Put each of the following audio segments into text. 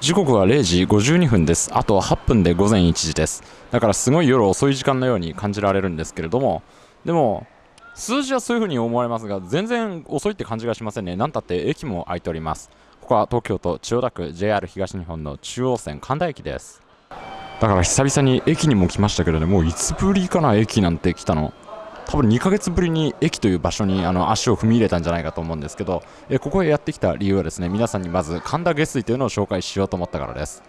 時刻は0時52分です。あと8分で午前1時です。だからすごい夜遅い時間のように感じられるんですけれども。でも数字はそういう風に思われますが全然遅いって感じがしませんね。何たって駅も空いております。ここは東京都千代田区 JR 東日本の中央線神田駅ですだから久々に駅にも来ましたけどねもういつぶりかな駅なんて来たの多分2ヶ月ぶりに駅という場所にあの足を踏み入れたんじゃないかと思うんですけど、えここへやってきた理由はですね皆さんにまず神田下水というのを紹介しようと思ったからです。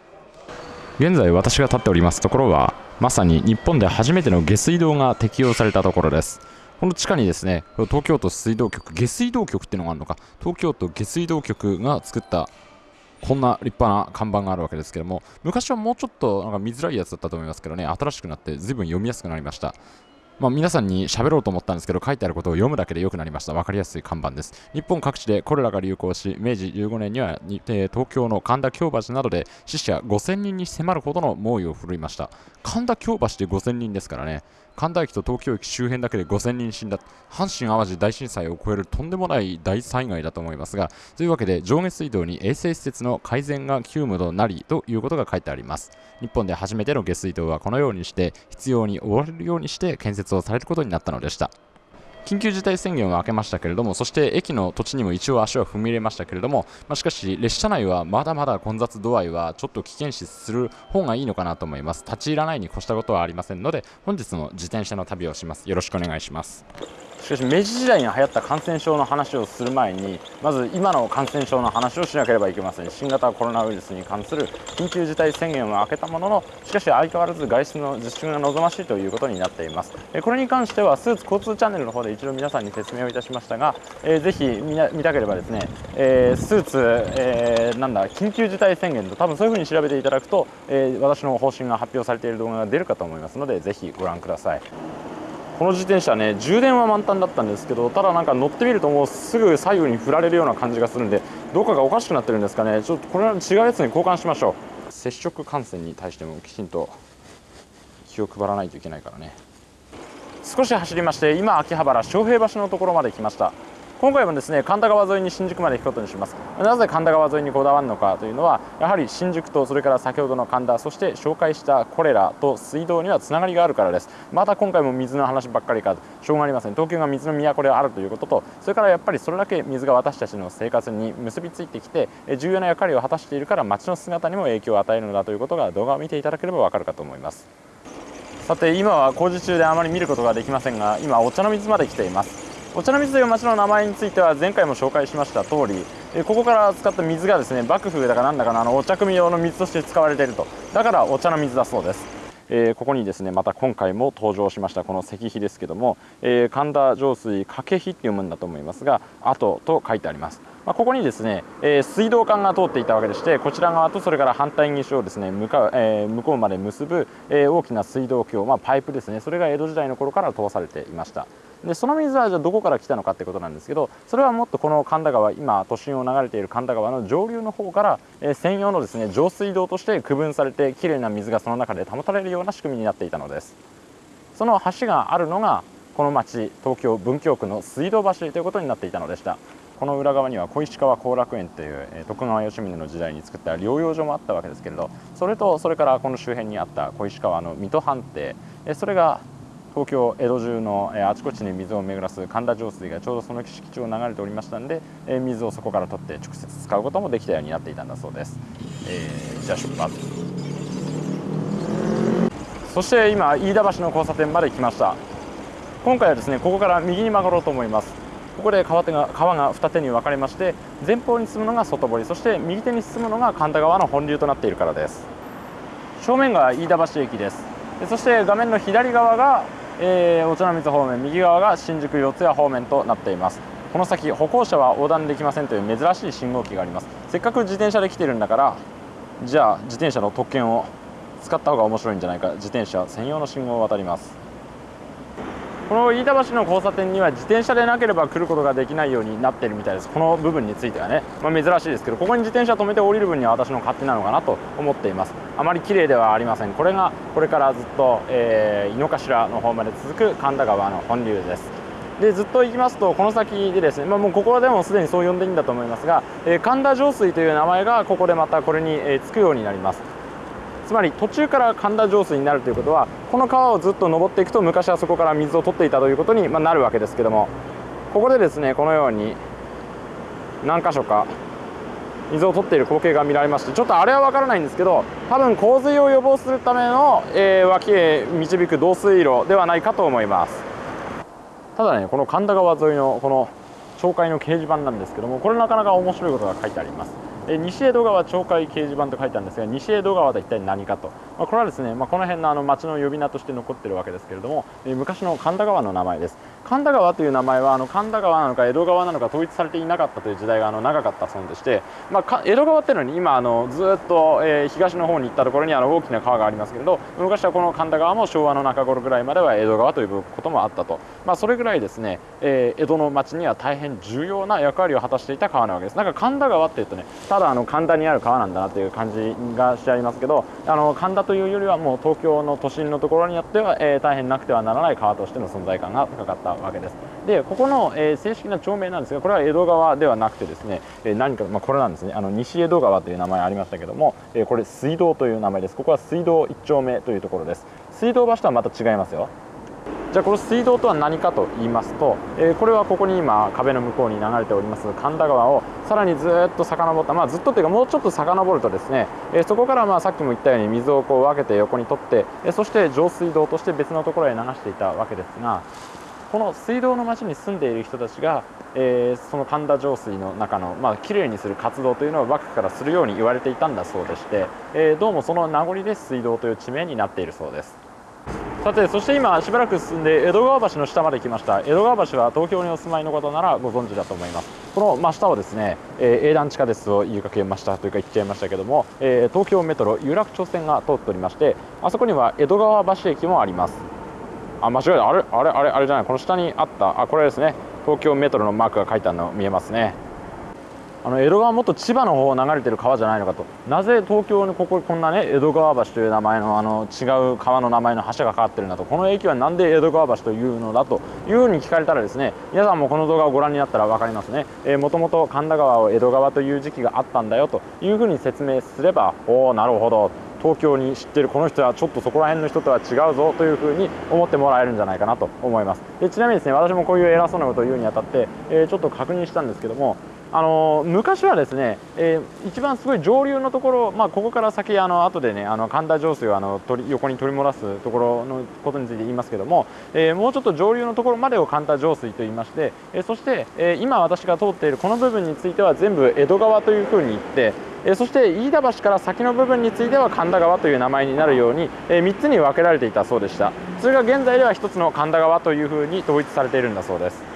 現在私が立っておりますところはまさに日本で初めての下水道が適用されたところです。この地下にですね東京都水道局下水道局っていうのがあるのか。東京都下水道局が作ったこんな立派な看板があるわけですけども昔はもうちょっとなんか見づらいやつだったと思いますけどね新しくなって随分読みやすくなりました。まあ、皆さんに喋ろうと思ったんですけど書いてあることを読むだけで良くなりました。分かりやすい看板です。日本各地でコレラが流行し明治15年には、えー、東京の神田京橋などで死者5000人に迫るほどの猛威を振るいました。神田京橋で5000人ですからね。神田駅と東京駅周辺だけで5000人死んだ。阪神・淡路大震災を超えるとんでもない大災害だと思いますがというわけで上下水道に衛生施設の改善が急務となりということが書いてあります。日本で初めての下水道はこのようにして必要に追われるようにして建設をされることになったのでした。緊急事態宣言を明けましたけれども、そして駅の土地にも一応足は踏み入れましたけれども、まあ、しかし列車内はまだまだ混雑度合いはちょっと危険視する方がいいのかなと思います。立ち入らないに越したことはありませんので、本日の自転車の旅をします。よろしくお願いします。しかし明治時代に流行った感染症の話をする前にまず今の感染症の話をしなければいけません。新型コロナウイルスに関する緊急事態宣言を明けたもののしかし相変わらず外出の自粛が望ましいということになっています。これに関してはスーツ交通チャンネルの方で一度皆さんに説明をいたしましたが、えー、ぜひ見見たければですね、えー、スーツ、えー、なんだ緊急事態宣言と多分そういうふうに調べていただくと、えー、私の方針が発表されている動画が出るかと思いますのでぜひご覧ください。この自転車ね充電は満タンだったんですけどただなんか乗ってみるともうすぐ左右に振られるような感じがするんでどこかがおかしくなってるんですかね。ちょっとこれは違うやつに交換しましょう。接触感染に対してもきちんと気を配らないといけないからね。少し走りまして今秋葉原昌平橋のところまで来ました。今回もですね神田川沿いに新宿まで行くことにします。なぜ神田川沿いにこだわるのかというのはやはり新宿とそれから先ほどの神田そして紹介したコレラと水道にはつながりがあるからです。また今回も水の話ばっかりかしょうがありません。東京が水の都であるということとそれからやっぱりそれだけ水が私たちの生活に結びついてきて重要な役割を果たしているから街の姿にも影響を与えるのだということが動画を見ていただければわかるかと思います。さて今は工事中であまり見ることができませんが今お茶の水まで来ています。お茶の水という町の名前については前回も紹介しました通りここから使った水がですね幕府だかなんだかのあのお茶汲み用の水として使われていると。だからお茶の水だそうです。えー、ここにですねまた今回も登場しましたこの石碑ですけども、えー、神田上水掛碑って読むんだと思いますが後と書いてあります。まあ、ここにですね、えー、水道管が通っていたわけでしてこちら側とそれから反対岸をですね向かう、えー、向こうまで結ぶ、えー、大きな水道橋、まあ、パイプですね。それが江戸時代の頃から通されていました。でその水はじゃあどこから来たのかってことなんですけどそれはもっとこの神田川今都心を流れている神田川の上流の方から、えー、専用のですね上水道として区分されてきれいな水がその中で保たれるような仕組みになっていたのです。その橋があるのがこの町東京文京区の水道橋ということになっていたのでした。この裏側には小石川後楽園という、徳川吉宗の時代に作った療養所もあったわけですけれどそれとそれからこの周辺にあった小石川の水戸藩邸、それが東京江戸中の、えあちこちに水を巡らす神田上水がちょうどその敷地を流れておりましたんで、え水をそこから取って直接使うこともできたようになっていたんだそうです、えー、じゃあ出発。そして今飯田橋の交差点まで来ました。今回はですねここから右に曲がろうと思います。ここで川手が川が二手に分かれまして前方に進むのが外堀そして右手に進むのが神田川の本流となっているからです。正面が飯田橋駅です。そして画面の左側が、えー、お茶の水方面右側が新宿四谷方面となっています。この先歩行者は横断できませんという珍しい信号機があります。せっかく自転車で来てるんだからじゃあ自転車の特権を使った方が面白いんじゃないか。自転車専用の信号を渡ります。この飯田橋の交差点には自転車でなければ来ることができないようになっているみたいです。この部分についてはね、まあ、珍しいですけどここに自転車止めて降りる分には私の勝手なのかなと思っています。あまり綺麗ではありません。これがこれからずっと、えー、井の頭の方まで続く神田川の本流です。でずっと行きますとこの先でですね、まあ、もうここでもすでにそう呼んでいいんだと思いますが、えー、神田上水という名前がここでまたこれに、えー、つくようになります。つまり途中から神田上水になるということはこの川をずっと登っていくと昔はそこから水を取っていたということに、ま、なるわけですけども。ここでですねこのように何箇所か水を取っている光景が見られましてちょっとあれは分からないんですけど多分洪水を予防するための、えー、脇へ導く導水路ではないかと思います。ただねこの神田川沿いのこの町会の掲示板なんですけどもこれなかなか面白いことが書いてあります。西江戸川町会掲示板と書いてあるんですが西江戸川とは一体何かと、まあ、これはですね、まあ、この辺のあの町の呼び名として残っているわけですけれども、え昔の神田川の名前です。神田川という名前はあの神田川なのか江戸川なのか統一されていなかったという時代があの長かったそうでして、まあ、江戸川っていうのに今あのずっと、え、東の方に行ったところにあの大きな川がありますけれど昔はこの神田川も昭和の中頃ぐらいまでは江戸川ということもあったと、まあ、それぐらいですね、え、江戸の町には大変重要な役割を果たしていた川なわけです。なんか神田川っていうとねたただあの神田にある川なんだなという感じがしてありますけどあの神田というよりはもう東京の都心のところによっては、えー、大変なくてはならない川としての存在感が高かったわけです。でここの、えー、正式な町名なんですがこれは江戸川ではなくてですね、えー、何か、まあ、これなんですね。あの西江戸川という名前ありましたけども、えー、これ水道という名前です。ここは水道1丁目というところです。水道橋とはまた違いますよ。じゃあこの水道とは何かと言いますと、えー、これはここに今壁の向こうに流れております神田川をさらにずっと遡った、まあ、ずっとというかもうちょっと遡るとですね、えー、そこからまあさっきも言ったように水をこう分けて横に取って、えー、そして上水道として別のところへ流していたわけですがこの水道の町に住んでいる人たちが、えー、その神田上水の中の、まあきれいにする活動というのを幕府からするように言われていたんだそうでして、えー、どうもその名残で水道という地名になっているそうです。さてそして今しばらく進んで江戸川橋の下まで来ました。江戸川橋は東京にお住まいの方ならご存知だと思います。この真下をですね、えー、英断地下鉄を言いかけましたというか言っちゃいましたけども、えー、東京メトロ有楽町線が通っておりましてあそこには江戸川橋駅もあります。あ間違えた。あれあれあれあれじゃない。この下にあった。あこれですね。東京メトロのマークが書いてあるの見えますね。あの江戸川もっと千葉の方を流れてる川じゃないのかと。なぜ東京にこここんなね江戸川橋という名前のあの違う川の名前の橋がかかってるんだと。この駅は何で江戸川橋というのだと。いうふうに聞かれたらですね皆さんもこの動画をご覧になったら分かりますね。もともと神田川を江戸川という時期があったんだよと。いうふうに説明すればおおなるほど。東京に知ってるこの人はちょっとそこら辺の人とは違うぞというふうに思ってもらえるんじゃないかなと思います。でちなみにですね私もこういう偉そうなことを言うにあたって、えー、ちょっと確認したんですけどもあの昔はですね、えー、一番すごい上流のところ、まあ、ここから先あの後でねあの神田上水をあの取り横に取り漏らすところのことについて言いますけども、えー、もうちょっと上流のところまでを神田上水と言いまして、えー、そして、え今私が通っているこの部分については全部江戸川というふうに言ってえそして飯田橋から先の部分については神田川という名前になるように、え3つに分けられていたそうでした。それが現在では1つの神田川というふうに統一されているんだそうです。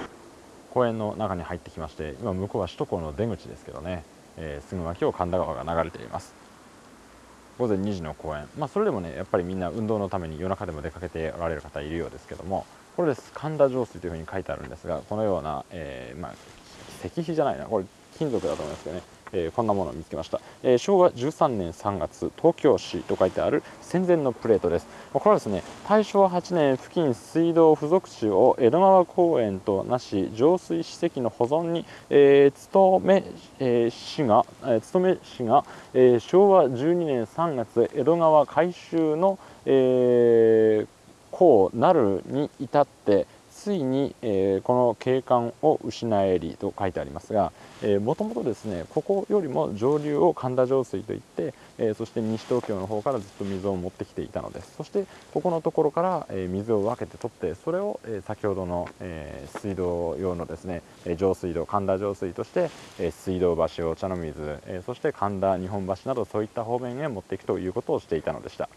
公園の中に入ってきまして今向こうは首都高の出口ですけどね、えー、すぐ脇を神田川が流れています。午前2時の公園。まあそれでもねやっぱりみんな運動のために夜中でも出かけておられる方いるようですけどもこれです神田上水というふうに書いてあるんですがこのような、えー、まあ石碑じゃないな。これ金属だと思いますけどね。えー、こんなものを見つけました、えー、昭和13年3月東京市と書いてある戦前のプレートです。これはですね大正8年付近水道付属地を江戸川公園となし浄水史跡の保存に、えー、勤め、えー、市が、えー、勤め市が、えー、昭和12年3月江戸川改修の、えー、こうなるに至ってついに、えー、この景観を失えりと書いてありますがもともとですねここよりも上流を神田上水といって、えー、そして西東京の方からずっと水を持ってきていたのですそしてここのところから、えー、水を分けて取ってそれを、え先ほどの、え水道用のですね上水道神田上水として、え水道橋お茶の水、えそして神田日本橋などそういった方面へ持っていくということをしていたのでした。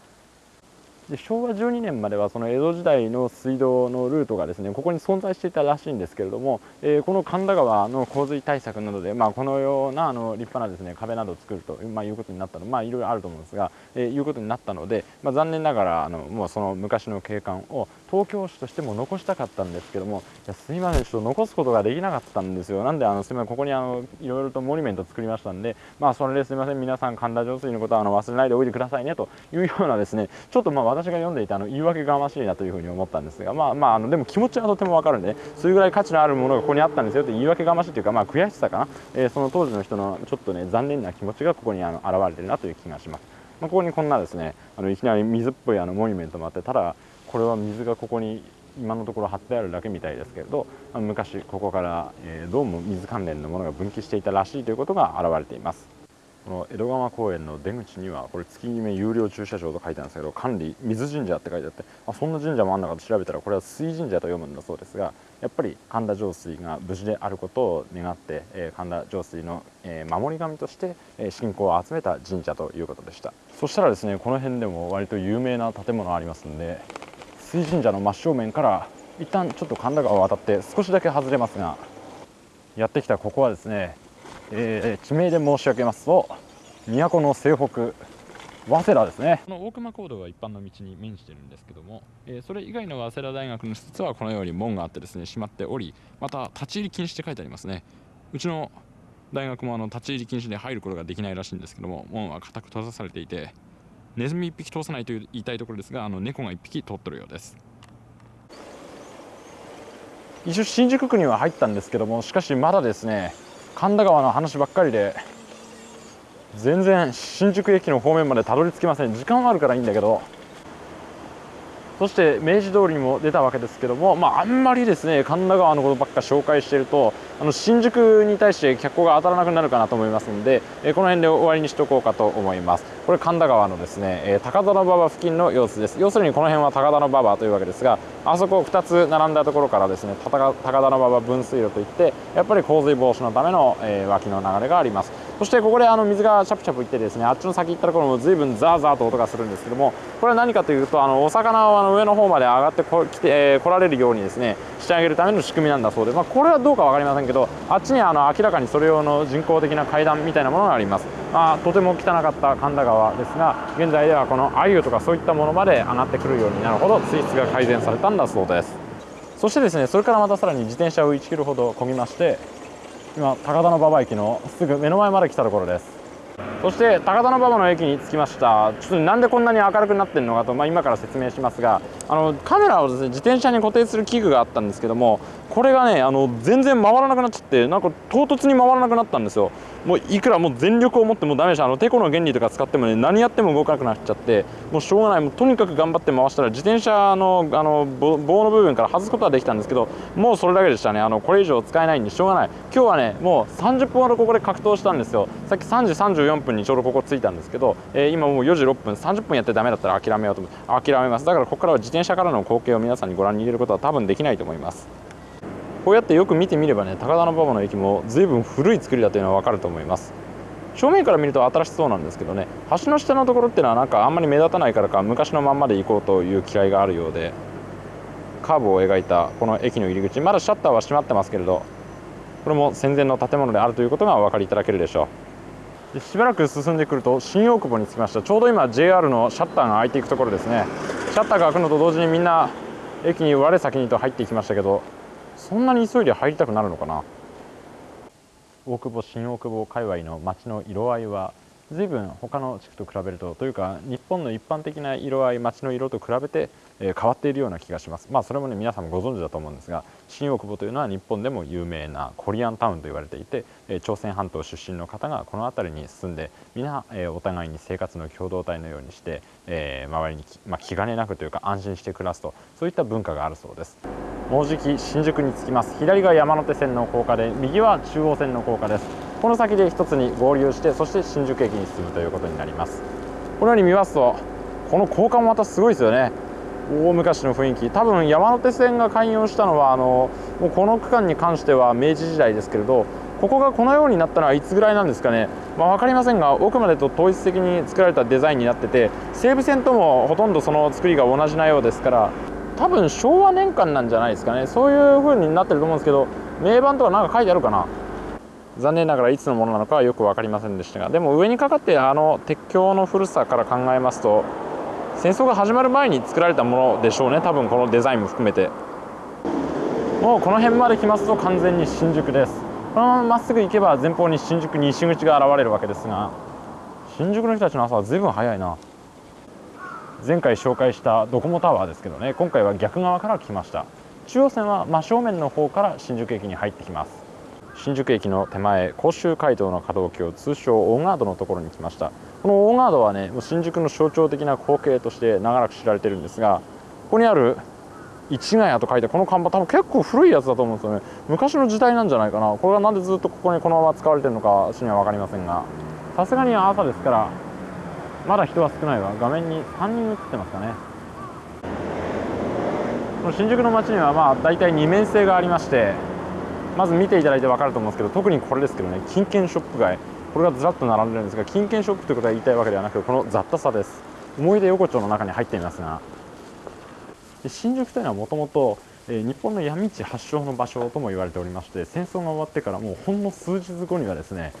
で昭和12年まではその江戸時代の水道のルートがですねここに存在していたらしいんですけれども、えー、この神田川の洪水対策などで、まあ、このようなあの立派なですね壁などを作ると、まあ、いうことになったのまあいろいろあると思うんですが、えー、いうことになったので、まあ、残念ながらあのもうその昔の景観を東京市としても残したかったんですけどもいやすいませんちょっと残すことができなかったんですよ。なんであのすみませんここにあのいろいろとモニュメント作りましたんでまあそれですみません皆さん神田上水のことはあの忘れないでおいてくださいねというようなですねちょっとまあ私が読んでいたあの言い訳がましいなというふうに思ったんですがまあまああのでも気持ちはとても分かるんで、ね、それぐらい価値のあるものがここにあったんですよと言い訳がましいというかまあ悔しさかな、えー、その当時の人のちょっとね残念な気持ちがここにあの現れてるなという気がします、まあ、ここにこんなですねあのいきなり水っぽいあのモニュメントもあってただこれは水がここに今のところ貼ってあるだけみたいですけれど昔ここから、えー、どうも水関連のものが分岐していたらしいということが現れています。この江戸川公園の出口にはこれ月決め有料駐車場と書いてあるんですけど管理水神社って書いてあってあそんな神社もあんのかと調べたらこれは水神社と読むんだそうですがやっぱり神田上水が無事であることを願って、えー、神田上水の、えー、守り神として、えー、信仰を集めた神社ということでした。そしたらですねこの辺でも割と有名な建物ありますんで水神社の真正面から一旦ちょっと神田川を渡って少しだけ外れますがやってきたここはですねえー、地名で申し上げますと都の西北早稲田ですね。この大熊講堂は一般の道に面してるんですけども、えー、それ以外の早稲田大学の施設はこのように門があってですね閉まっておりまた立ち入り禁止って書いてありますね。うちの大学もあの立ち入り禁止で入ることができないらしいんですけども門は固く閉ざされていてネズミ1匹通さないと言いたいところですがあの猫が1匹通ってるようです。一応新宿区には入ったんですけどもしかしまだですね神田川の話ばっかりで全然新宿駅の方面までたどり着きません。時間はあるからいいんだけど。そして明治通りにも出たわけですけども、まあ、あんまりですね神田川のことばっか紹介しているとあの新宿に対して脚光が当たらなくなるかなと思いますので、えこの辺で終わりにしておこうかと思います。これ神田川のですね、え高田馬場付近の様子です。要するにこの辺は高田馬場というわけですがあそこ2つ並んだところからですね高田馬場分水路といってやっぱり洪水防止のための、え脇の流れがあります。そしてここであの水がチャプチャプいってですねあっちの先行ったところも随分ザーザーと音がするんですけどもこれは何かというとあのお魚をあの上の方まで上がってこ来て、えー、来られるようにですねしてあげるための仕組みなんだそうで、まあ、これはどうか分かりませんけどあっちにあの明らかにそれ用の人工的な階段みたいなものがあります、まあ、とても汚かった神田川ですが現在ではこの鮎とかそういったものまで上がってくるようになるほど水質が改善されたんだそうです。そしてですねそれからまたさらに自転車を1キロほど漕ぎまして今高田馬場駅のすぐ目の前まで来たところです。そして高田馬場の駅に着きました。ちょっとなんでこんなに明るくなってるのかと、まあ、今から説明しますがあのカメラをですね自転車に固定する器具があったんですけどもこれがねあの全然回らなくなっちゃってなんか唐突に回らなくなったんですよ。もういくらもう全力を持ってもダメでしたあのテコの原理とか使ってもね何やっても動かなくなっちゃってもうしょうがない。もうとにかく頑張って回したら自転車のあの棒の部分から外すことはできたんですけどもうそれだけでしたね。あのこれ以上使えないんでしょうがない。今日はねもう30分ほどここで格闘したんですよ。さっき3時34分にちょうどここ着いたんですけど、えー、今もう4時6分30分やってダメだったら諦めようと思って諦めます。だからここからは自転車からの光景を皆さんにご覧に入れることは多分できないと思います。こうやってよく見てみればね高田馬場の駅も随分古い作りだというのは分かると思います。正面から見ると新しそうなんですけどね橋の下のところっていうのはなんかあんまり目立たないからか昔のまんまで行こうという嫌いがあるようでカーブを描いたこの駅の入り口まだシャッターは閉まってますけれどこれも戦前の建物であるということがお分かりいただけるでしょう。しばらく進んでくると新大久保に着きました。ちょうど今 JR のシャッターが開いていくところですね。シャッターが開くのと同時にみんな駅に我先にと入っていきましたけどそんなに急いで入りたくなるのかな？大久保新大久保界隈の街の色合いは随分他の地区と比べるとというか日本の一般的な色合い街の色と比べて、変わっているような気がします。まあそれもね皆さんもご存知だと思うんですが新大久保というのは日本でも有名なコリアンタウンと言われていて、え朝鮮半島出身の方がこの辺りに住んで皆、えお互いに生活の共同体のようにして、え周りに、まあ、気兼ねなくというか安心して暮らすとそういった文化があるそうです。もうじき新宿に着きます。左が山手線の高架で右は中央線の高架です。この先で一つに合流してそして新宿駅に進むということになります。このように見ますとこの高架もまたすごいですよね。大昔の雰囲気。多分山手線が開業したのはあのもうこの区間に関しては明治時代ですけれどここがこのようになったのはいつぐらいなんですかね、まあ、分かりませんが奥までと統一的に作られたデザインになってて西武線ともほとんどその作りが同じなようですから多分昭和年間なんじゃないですかね。そういう風になってると思うんですけど名板とか何か書いてあるかな。残念ながらいつのものなのかはよく分かりませんでしたがでも上にかかってあの鉄橋の古さから考えますと戦争が始まる前に作られたものでしょうね。多分このデザインも含めて。もうこの辺まで来ますと完全に新宿です。このまままっすぐ行けば前方に新宿西口が現れるわけですが新宿の人たちの朝は随分早いな。前回紹介したドコモタワーですけどね。今回は逆側から来ました。中央線は真正面の方から新宿駅に入ってきます。新宿駅の手前甲州街道の可動橋通称オーガードのところに来ました。このオーガードはね新宿の象徴的な光景として長らく知られてるんですがここにある市ヶ谷と書いてこの看板多分結構古いやつだと思うんですよね。昔の時代なんじゃないかな。これがなんでずっとここにこのまま使われてるのか私には分かりませんがさすがに朝ですからまだ人は少ないわ。画面に3人映ってますかね。この新宿の街にはまあ大体2面性がありましてまず見ていただいて分かると思うんですけど特にこれですけどね金券ショップ街。これがずらっと並んでるんですが金券ショップということは言いたいわけではなくこの雑多さです。思い出横丁の中に入っていますが。新宿というのはもともと日本の闇市発祥の場所とも言われておりまして戦争が終わってからもうほんの数日後にはですね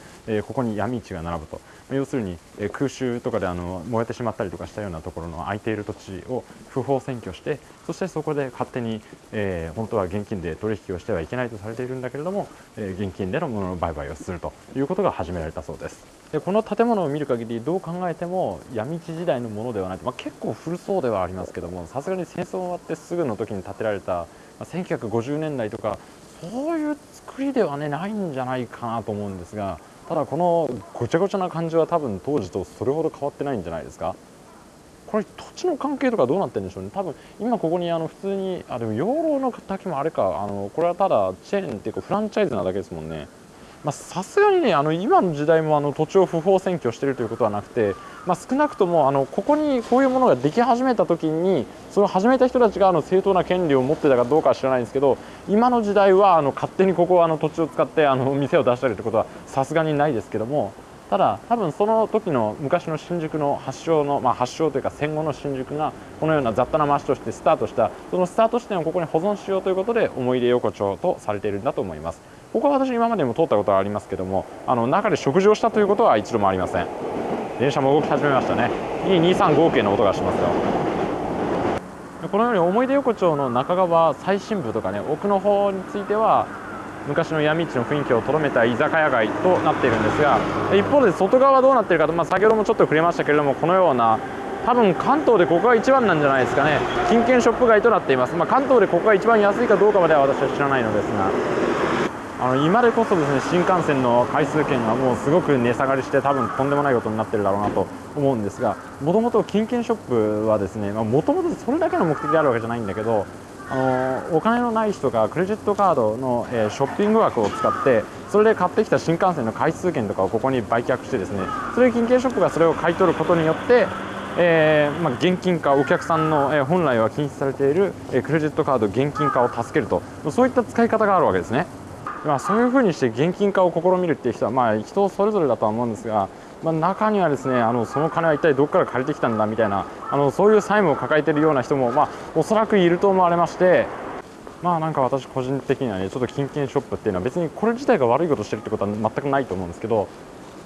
ここに闇市が並ぶと。要するに空襲とかであの燃えてしまったりとかしたようなところの空いている土地を不法占拠してそしてそこで勝手に、えー、本当は現金で取引をしてはいけないとされているんだけれども、えー、現金でのものの売買をするということが始められたそうです。でこの建物を見る限りどう考えても闇市時代のものではない、まあ、結構古そうではありますけどもさすがに戦争終わってすぐの時に建てられた、まあ、1950年代とかそういう作りではねないんじゃないかなと思うんですがただこのごちゃごちゃな感じは多分当時とそれほど変わってないんじゃないですか？これ土地の関係とかどうなってるんでしょうね？多分今ここにあの普通にあでも養老の滝もあれかあのこれはただチェーンっていうかフランチャイズなだけですもんね。さすがにねあの今の時代もあの土地を不法占拠してるということはなくて、まあ、少なくともあのここにこういうものができ始めた時にそれを始めた人たちがあの正当な権利を持ってたかどうかは知らないんですけど今の時代はあの勝手にここあの土地を使ってあの店を出したりということはさすがにないですけどもただ多分その時の昔の新宿の発祥の、まあ、発祥というか戦後の新宿がこのような雑多な街としてスタートしたそのスタート地点をここに保存しようということで思い出横丁とされているんだと思います。ここは私今までも通ったことはありますけどもあの中で食事をしたということは一度もありません。電車も動き始めましたね。2235系の音がしますよ。このように思い出横丁の中側最深部とかね奥の方については昔の闇市の雰囲気をとどめた居酒屋街となっているんですが一方で外側はどうなっているかと、まあ、先ほどもちょっと触れましたけれどもこのような多分関東でここが一番なんじゃないですかね。金券ショップ街となっています、まあ、関東でここが一番安いかどうかまでは私は知らないのですがあの今でこそですね新幹線の回数券がもうすごく値下がりして多分とんでもないことになってるだろうなと思うんですがもともと金券ショップはですねもともとそれだけの目的であるわけじゃないんだけどあのお金のない人がクレジットカードの、えー、ショッピング枠を使ってそれで買ってきた新幹線の回数券とかをここに売却してですねそれで金券ショップがそれを買い取ることによってえーまあ、現金化お客さんの、えー、本来は禁止されている、えー、クレジットカード現金化を助けるとそういった使い方があるわけですね。まあ、そういうふうにして現金化を試みるっていう人は、まあ、人それぞれだとは思うんですが、まあ、中にはですねあのその金は一体どこから借りてきたんだみたいなあのそういう債務を抱えているような人も、まあ、おそらくいると思われましてまあなんか私個人的にはねちょっと金券ショップっていうのは別にこれ自体が悪いことしてるってことは全くないと思うんですけど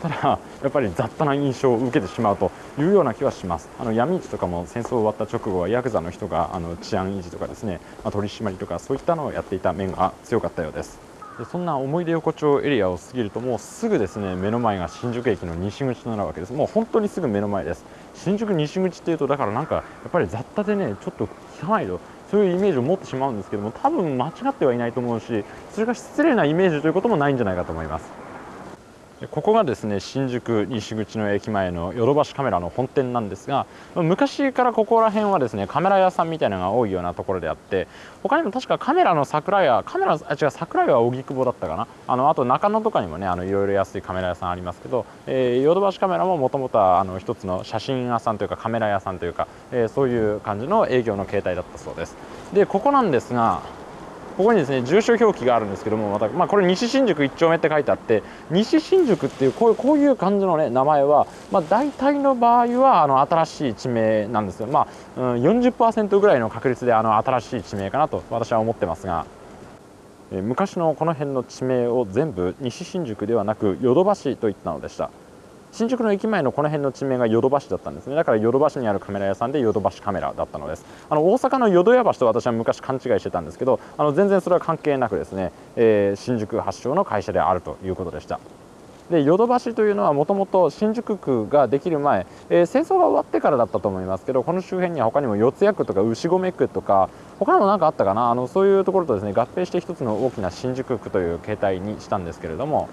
ただやっぱり雑多な印象を受けてしまうというような気はします。あの闇市とかも戦争終わった直後はヤクザの人があの治安維持とかですね、まあ、取り締まりとかそういったのをやっていた面が強かったようです。でそんな思い出横丁エリアを過ぎるともうすぐですね目の前が新宿駅の西口となるわけです。もう本当にすぐ目の前です。新宿西口っていうとだからなんかやっぱり雑多でねちょっと汚いとそういうイメージを持ってしまうんですけども多分間違ってはいないと思うしそれが失礼なイメージということもないんじゃないかと思います。ここがですね新宿西口の駅前のヨドバシカメラの本店なんですが昔からここら辺はですねカメラ屋さんみたいなのが多いようなところであって他にも確かカメラの桜屋カメラあ違う桜屋は荻窪だったかな？あのあと中野とかにもねあのいろいろ安いカメラ屋さんありますけどヨドバシカメラももともとはあの一つの写真屋さんというかカメラ屋さんというか、えー、そういう感じの営業の形態だったそうです。でここなんですがここにですね住所表記があるんですけどもまた、まあ、これ西新宿1丁目って書いてあって西新宿っていうこういうこういう感じの、ね、名前は、まあ、大体の場合はあの新しい地名なんですよ、まあうん、40%ぐらいの確率であの新しい地名かなと私は思ってますが。昔のこの辺の地名を全部西新宿ではなくヨドバシと言ったのでした新宿の駅前のこの辺の地名がヨドバシだったんですね。だからヨドバシにあるカメラ屋さんでヨドバシカメラだったのです。あの大阪の淀屋橋と私は昔勘違いしてたんですけどあの全然それは関係なくですね、えー、新宿発祥の会社であるということでした。でヨドバシというのはもともと新宿区ができる前、えー、戦争が終わってからだったと思いますけどこの周辺には他にも四谷区とか牛込区とか他にも何かあったかな？あのそういうところとですね合併して一つの大きな新宿区という形態にしたんですけれども、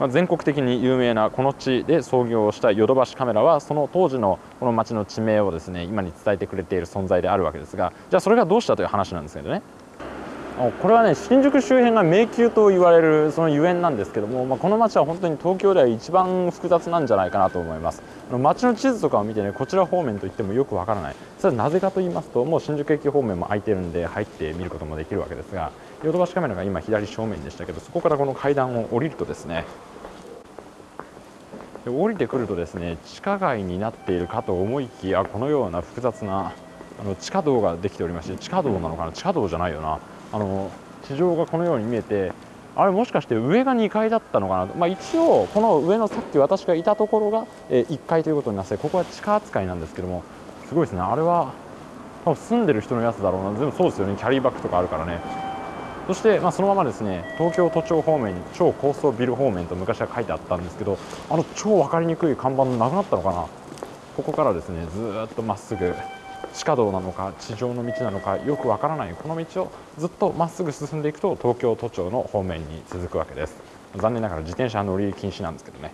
まあ、全国的に有名なこの地で創業したヨドバシカメラはその当時のこの町の地名をですね今に伝えてくれている存在であるわけですがじゃあそれがどうしたという話なんですけどねこれはね新宿周辺が迷宮と言われるそのゆえんなんですけども、まあ、この町は本当に東京では一番複雑なんじゃないかなと思います。街の地図とかを見てねこちら方面といってもよくわからない。それはなぜかと言いますともう新宿駅方面も空いてるんで入って見ることもできるわけですがヨドバシカメラが今左正面でしたけどそこからこの階段を降りるとですね降りてくるとですね地下街になっているかと思いきやこのような複雑なあの地下道ができておりまして地下道なのかな？地下道じゃないよな。あの地上がこのように見えてあれもしかして上が2階だったのかな？と、まあ、一応この上のさっき私がいたところが、え1階ということになってここは地下扱いなんですけどもすごいですね。あれは多分住んでる人のやつだろうな。全部そうですよね。キャリーバッグとかあるからね。そして、まあ、そのままですね東京都庁方面に超高層ビル方面と昔は書いてあったんですけどあの超分かりにくい看板なくなったのかな？ここからですねずっとまっすぐ地下道なのか地上の道なのかよくわからないこの道をずっとまっすぐ進んでいくと東京都庁の方面に続くわけです。残念ながら自転車乗り禁止なんですけどね。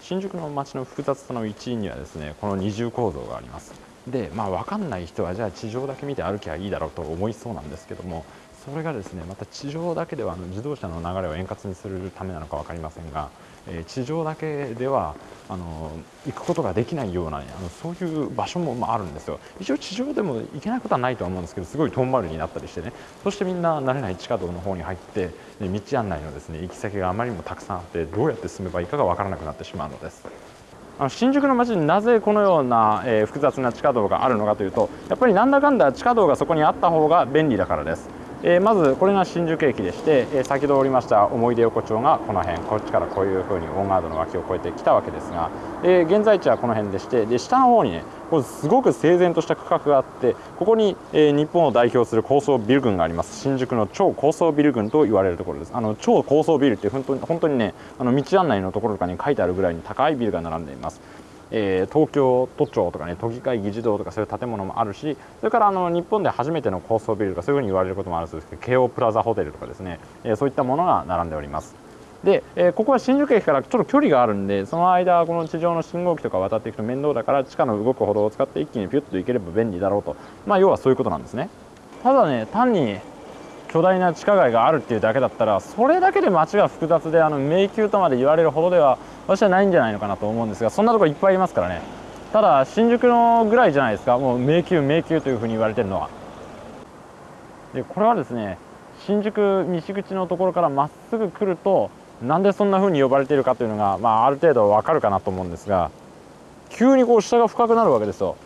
新宿の街の複雑さの一因にはですねこの二重構造があります。でまあ分かんない人はじゃあ地上だけ見て歩きゃいいだろうと思いそうなんですけどもそれがですねまた地上だけではあの自動車の流れを円滑にするためなのか分かりませんがえ、地上だけではあの行くことができないような、あのそういう場所も、まあ、あるんですよ一応地上でも行けないことはないとは思うんですけどすごい遠回りになったりしてねそしてみんな慣れない地下道の方に入って、ね、道案内のですね行き先があまりにもたくさんあってどうやって進めばいいかが分からなくなってしまうのです。あの新宿の街になぜこのような、えー、複雑な地下道があるのかというとやっぱりなんだかんだ地下道がそこにあった方が便利だからです。え、まずこれが新宿駅でして、え、先ほどおりました思い出横丁がこの辺。こっちからこういうふうにオンガードの脇を越えてきたわけですが、え、現在地はこの辺でしてで下の方にねこれすごく整然とした区画があってここに、え日本を代表する高層ビル群があります。新宿の超高層ビル群と言われるところです。あの超高層ビルって本当に本当にねあの道案内のところとかに書いてあるぐらいに高いビルが並んでいます。えー、東京都庁とかね都議会議事堂とかそういう建物もあるしそれからあの日本で初めての高層ビルとかそういうふうに言われることもあるそうですけど京王プラザホテルとかですね、え、そういったものが並んでおります。で、えー、ここは新宿駅からちょっと距離があるんでその間この地上の信号機とか渡っていくと面倒だから地下の動く歩道を使って一気にピュッと行ければ便利だろうと。まあ要はそういうことなんですね。ただね単に巨大な地下街があるっていうだけだったらそれだけで街が複雑であの迷宮とまで言われるほどでは私はないんじゃないのかなと思うんですがそんなところいっぱいいますからね。ただ新宿のぐらいじゃないですか。もう迷宮迷宮というふうに言われてるのは。でこれはですね新宿西口のところからまっすぐ来るとなんでそんな風に呼ばれているかというのが、まあ、ある程度わかるかなと思うんですが急にこう下が深くなるわけですよ。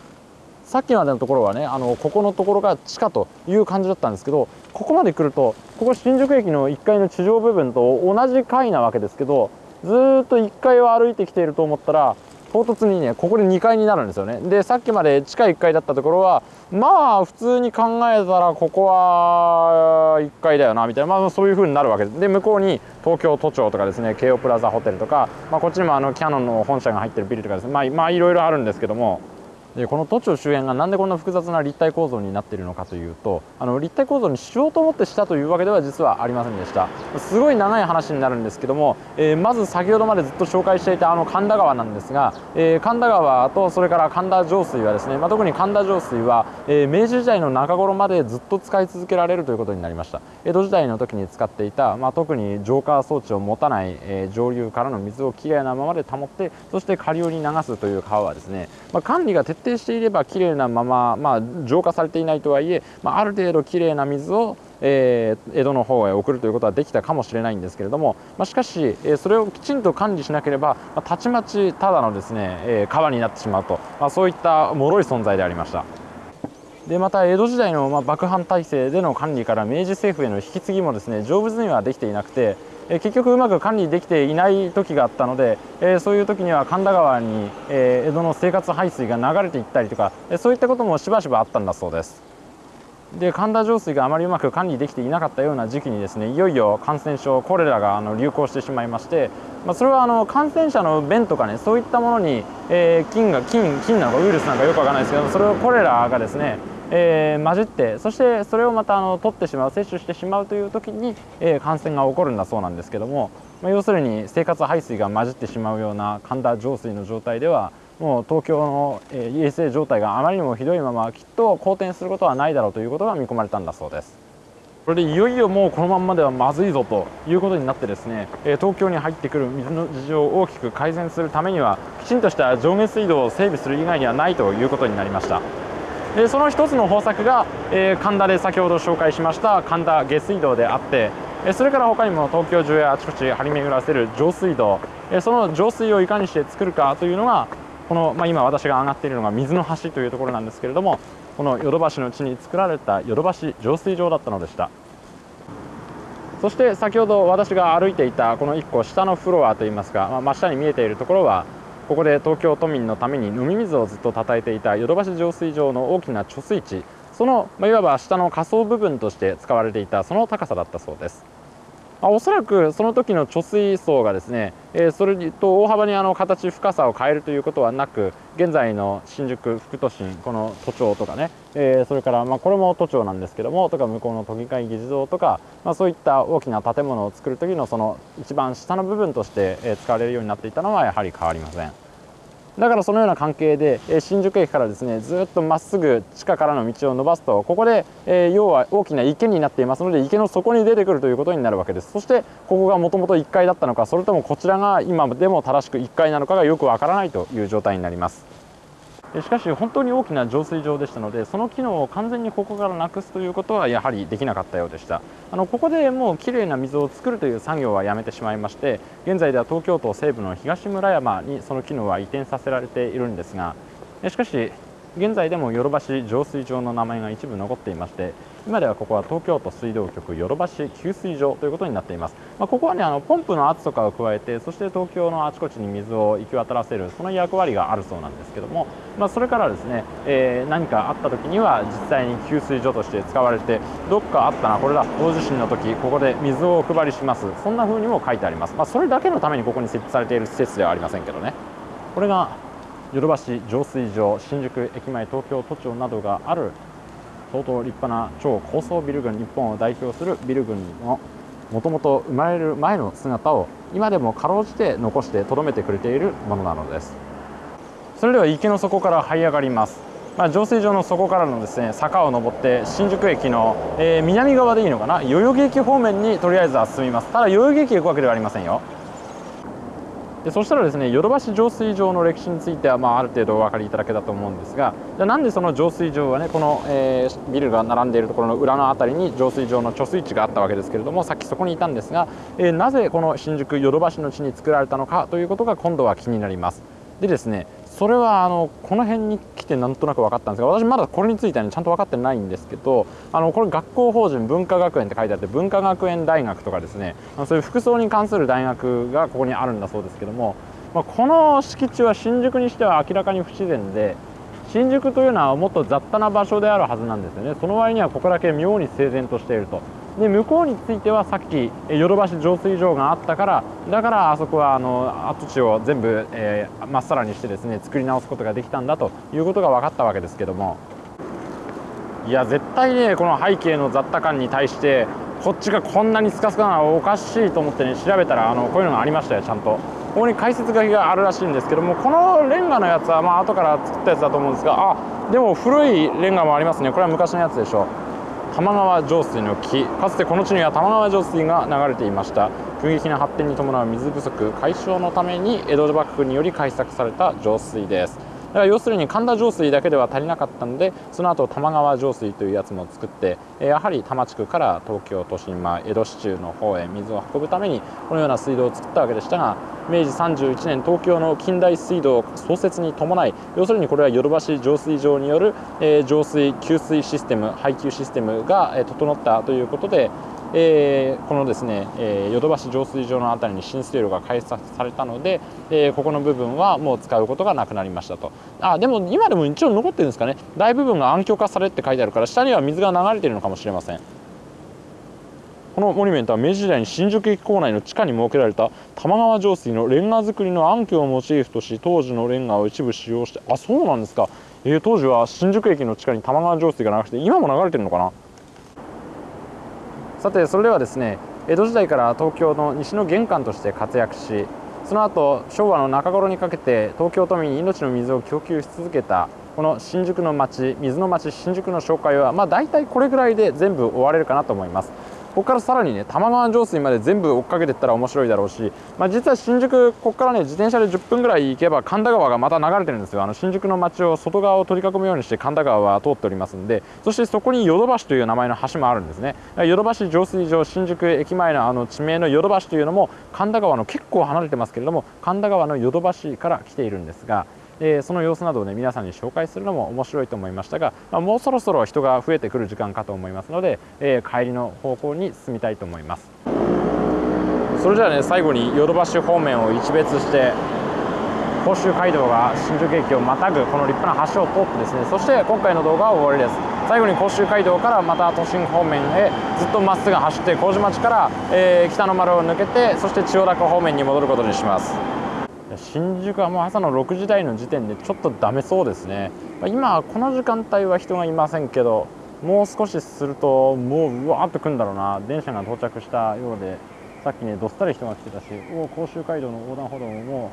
さっきまでのところはねあのここのところが地下という感じだったんですけどここまで来るとここ新宿駅の1階の地上部分と同じ階なわけですけどずっと1階を歩いてきていると思ったら唐突にねここで2階になるんですよね。でさっきまで地下1階だったところはまあ普通に考えたらここは1階だよなみたいなまあそういう風になるわけです。で向こうに東京都庁とかですね京王プラザホテルとか、まあ、こっちにもあのキヤノンの本社が入ってるビルとかですねまあまあいろいろあるんですけどもこの都庁周辺がなんでこんな複雑な立体構造になっているのかというとあの立体構造にしようと思ってしたというわけでは実はありませんでした。すごい長い話になるんですけども、えー、まず先ほどまでずっと紹介していたあの神田川なんですが、えー、神田川とそれから神田上水はですね、まあ、特に神田上水は、えー、明治時代の中頃までずっと使い続けられるということになりました。江戸時代の時に使っていた、まあ、特に浄化装置を持たない、え上流からの水をきれいなままで保ってそして下流に流すという川はですね、まあ、管理が徹底していればきれいなまま、まあ、浄化されていないとはいえ、まあ、ある程度きれいな水をえー、江戸の方へ送るということはできたかもしれないんですけれども、まあ、しかし、えー、それをきちんと管理しなければ、まあ、たちまちただのですね、えー、川になってしまうと、まあ、そういった脆い存在でありました。でまた江戸時代のまあ幕藩体制での管理から明治政府への引き継ぎもですね成仏にはできていなくて、え結局うまく管理できていない時があったので、えそういう時には神田川に、え江戸の生活排水が流れていったりとか、えそういったこともしばしばあったんだそうです。で神田上水があまりうまく管理できていなかったような時期にですねいよいよ感染症コレラがあの流行してしまいまして、まあ、それはあの感染者の便とかねそういったものに、えー、菌が菌菌なのかウイルスなのかよくわからないですけどそれをコレラがですねえー、混じってそしてそれをまたあの取ってしまう摂取してしまうという時に、えー、感染が起こるんだそうなんですけども、まあ、要するに生活排水が混じってしまうような神田上水の状態ではもう東京の、えー、衛生状態があまりにもひどいままきっと好転することはないだろうということが見込まれたんだそうです。これでいよいよもうこのままではまずいぞということになってですね、東京に入ってくる水の事情を大きく改善するためにはきちんとした上下水道を整備する以外にはないということになりましたでその一つの方策が、えー、神田で先ほど紹介しました神田下水道であってそれから他にも東京中やあちこち張り巡らせる上水道。その上水をいかにして作るかというのがこの、まあ、今私が上がっているのが水の橋というところなんですけれどもこのヨドバシの地に作られたヨドバシ浄水場だったのでした。そして先ほど私が歩いていたこの1個下のフロアといいますか、まあ、真下に見えているところはここで東京都民のために飲み水をずっと叩いていたヨドバシ浄水場の大きな貯水池。その、ま、いわば下の下層部分として使われていたその高さだったそうです。あおそらくその時の貯水槽がですね、えー、それと大幅にあの形深さを変えるということはなく現在の新宿副都心この都庁とかね、えー、それからまあこれも都庁なんですけどもとか向こうの都議会議事堂とか、まあ、そういった大きな建物を作る時のその一番下の部分として使われるようになっていたのはやはり変わりません。だからそのような関係でえ新宿駅からですねずっとまっすぐ地下からの道を伸ばすとここで、え要は大きな池になっていますので池の底に出てくるということになるわけです。そしてここがもともと1階だったのかそれともこちらが今でも正しく1階なのかがよくわからないという状態になります。しかし本当に大きな浄水場でしたのでその機能を完全にここからなくすということはやはりできなかったようでした。あのここでもうきれいな水を作るという作業はやめてしまいまして現在では東京都西部の東村山にその機能は移転させられているんですがしかし現在でもヨドバシ浄水場の名前が一部残っていまして今ではここは東京都水道局ヨドバシ給水場ということになっています、まあ、ここはねあのポンプの圧とかを加えてそして東京のあちこちに水を行き渡らせるその役割があるそうなんですけども、まあ、それからですね、えー、何かあった時には実際に給水所として使われてどっかあったなこれだ大地震の時ここで水をお配りしますそんな風にも書いてあります、まあ、それだけのためにここに設置されている施設ではありませんけどね。これがヨドバシ浄水場新宿駅前東京都庁などがある相当立派な超高層ビル群日本を代表するビル群のもともと生まれる前の姿を今でもかろうじて残してとどめてくれているものなのです。それでは池の底から這い上がります。まあ、浄水場の底からのですね坂を登って新宿駅の、えー、南側でいいのかな？代々木駅方面にとりあえずは進みます。ただ代々木駅行くわけではありませんよ。でそしたらですねヨドバシ浄水場の歴史については、まあ、ある程度お分かりいただけたと思うんですがじゃなんでその浄水場はねこの、えー、ビルが並んでいるところの裏の辺りに浄水場の貯水池があったわけですけれどもさっきそこにいたんですが、えー、なぜこの新宿ヨドバシの地に作られたのかということが今度は気になります。でですねそれはあのこの辺に来てなんとなく分かったんですが私まだこれについては、ね、ちゃんと分かってないんですけどあのこれ学校法人文化学園って書いてあって文化学園大学とかですねそういう服装に関する大学がここにあるんだそうですけどもまあ、この敷地は新宿にしては明らかに不自然で新宿というのはもっと雑多な場所であるはずなんですよね。その割にはここだけ妙に整然としていると。で向こうについてはさっきヨドバシ浄水場があったからだからあそこはあの跡地を全部、えー、まっさらにしてですね作り直すことができたんだということが分かったわけですけども。いや絶対ねこの背景の雑多感に対してこっちがこんなにスカスカなのはおかしいと思ってね調べたらあのこういうのがありましたよちゃんと。ここに解説書きがあるらしいんですけどもこのレンガのやつはまあ後から作ったやつだと思うんですがあでも古いレンガもありますね。これは昔のやつでしょ玉川上水の木かつてこの地には玉川上水が流れていました。急激な発展に伴う水不足解消のために江戸幕府により開削された上水です。だから要するに神田上水だけでは足りなかったのでその後玉川上水というやつも作ってやはり多摩地区から東京都心、まあ、江戸市中の方へ水を運ぶためにこのような水道を作ったわけでしたが明治31年東京の近代水道創設に伴い要するにこれはヨドバシ浄水場による、えー、浄水給水システム配給システムが、整ったということでえー、このですね、え、ヨドバシ浄水場の辺りに新水路が開設されたので、え、ここの部分はもう使うことがなくなりましたと。あでも今でも一応残ってるんですかね。大部分が暗渠化されって書いてあるから下には水が流れてるのかもしれません。このモニュメントは明治時代に新宿駅構内の地下に設けられた玉川上水のレンガ造りの暗渠をモチーフとし当時のレンガを一部使用してあそうなんですか、えー、当時は新宿駅の地下に玉川上水が流れて今も流れてるのかな。さてそれではですね江戸時代から東京の西の玄関として活躍しその後昭和の中頃にかけて東京都民に命の水を供給し続けたこの新宿の街水の街新宿の紹介はまあ大体これぐらいで全部終われるかなと思います。ここからさらにね玉川上水まで全部追っかけていったら面白いだろうし、まあ、実は新宿ここからね自転車で10分ぐらい行けば神田川がまた流れてるんですよ。あの新宿の街を外側を取り囲むようにして神田川は通っておりますんでそしてそこにヨドバシという名前の橋もあるんですね。ヨドバシ浄水場新宿駅前のあの地名のヨドバシというのも神田川の結構離れてますけれども神田川のヨドバシから来ているんですがえー、その様子などをね皆さんに紹介するのも面白いと思いましたが、まあ、もうそろそろ人が増えてくる時間かと思いますので、えー、帰りの方向に進みたいと思います。それじゃあね最後にヨドバシ方面を一別して甲州街道が新宿駅をまたぐこの立派な橋を通ってですねそして今回の動画は終わりです。最後に甲州街道からまた都心方面へずっとまっすぐ走って麹町から、えー、北の丸を抜けてそして千代田区方面に戻ることにします。新宿はもう朝の6時台の時点でちょっとダメそうですね。今この時間帯は人がいませんけどもう少しするともううわーっと来るんだろうな。電車が到着したようでさっきねどっさり人が来てたしお甲州街道の横断歩道も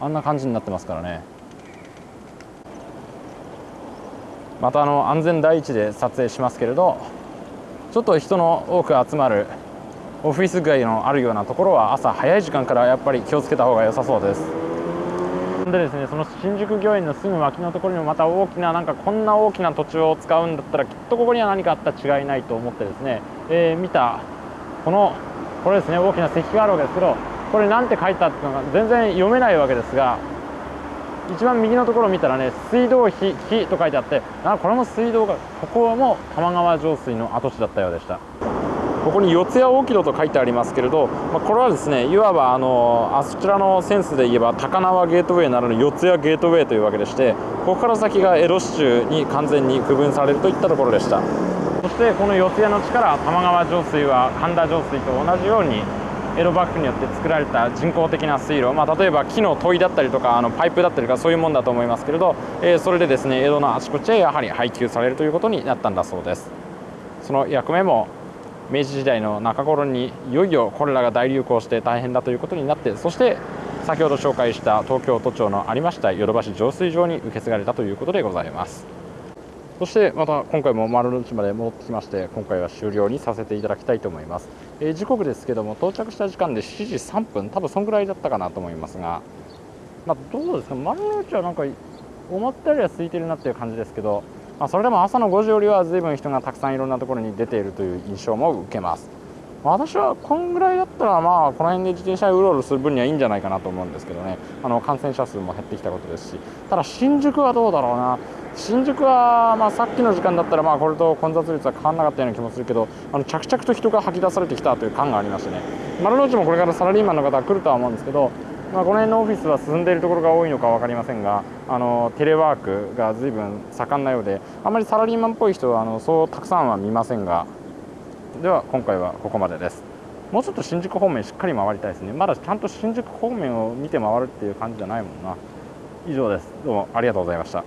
あんな感じになってますからね。またあの安全第一で撮影しますけれどちょっと人の多く集まるオフィス街のあるようなところは朝早い時間からやっぱり気をつけた方が良さそうです。でですねその新宿御苑のすぐ脇のところにもまた大きななんかこんな大きな土地を使うんだったらきっとここには何かあった違いないと思ってですね、えー、見たこのこれですね大きな石碑があるわけですけどこれ何て書いたってあったのか全然読めないわけですが一番右のところを見たらね水道碑碑と書いてあってあこれも水道がここも玉川上水の跡地だったようでした。ここに四谷大木戸と書いてありますけれど、まあ、これはですねいわばあのあそちらのセンスで言えば高輪ゲートウェイならぬ四谷ゲートウェイというわけでしてここから先が江戸市中に完全に区分されるといったところでした。そしてこの四谷の地から玉川上水は神田上水と同じように江戸幕府によって作られた人工的な水路、まあ、例えば木の問いだったりとかあのパイプだったりとかそういうもんだと思いますけれど、えー、それでですね江戸のあちこちへやはり配給されるということになったんだそうです。その役目も明治時代の中頃にいよいよこれらが大流行して大変だということになってそして先ほど紹介した東京都庁のありましたヨドバシ浄水場に受け継がれたということでございます。そしてまた今回も丸の内まで戻ってきまして今回は終了にさせていただきたいと思います、えー、時刻ですけども到着した時間で7時3分多分そんぐらいだったかなと思いますがまあ、どうですか？丸の内はなんか思ったよりは空いてるなっていう感じですけどまあ、それでも朝の5時よりは随分人がたくさんいろんなところに出ているという印象も受けます。私はこんぐらいだったらまあこの辺で自転車うろうろする分にはいいんじゃないかなと思うんですけどね。あの感染者数も減ってきたことですし。ただ新宿はどうだろうな。新宿はまさっきの時間だったらまあこれと混雑率は変わらなかったような気もするけどあの着々と人が吐き出されてきたという感がありましてね。丸の内もこれからサラリーマンの方は来るとは思うんですけどまあ、この辺のオフィスは進んでいるところが多いのか分かりませんがあのテレワークが随分盛んなようであまりサラリーマンっぽい人はあのそうたくさんは見ませんがでは今回はここまでです。もうちょっと新宿方面しっかり回りたいですね。まだちゃんと新宿方面を見て回るっていう感じじゃないもんな。以上です。どうもありがとうございました。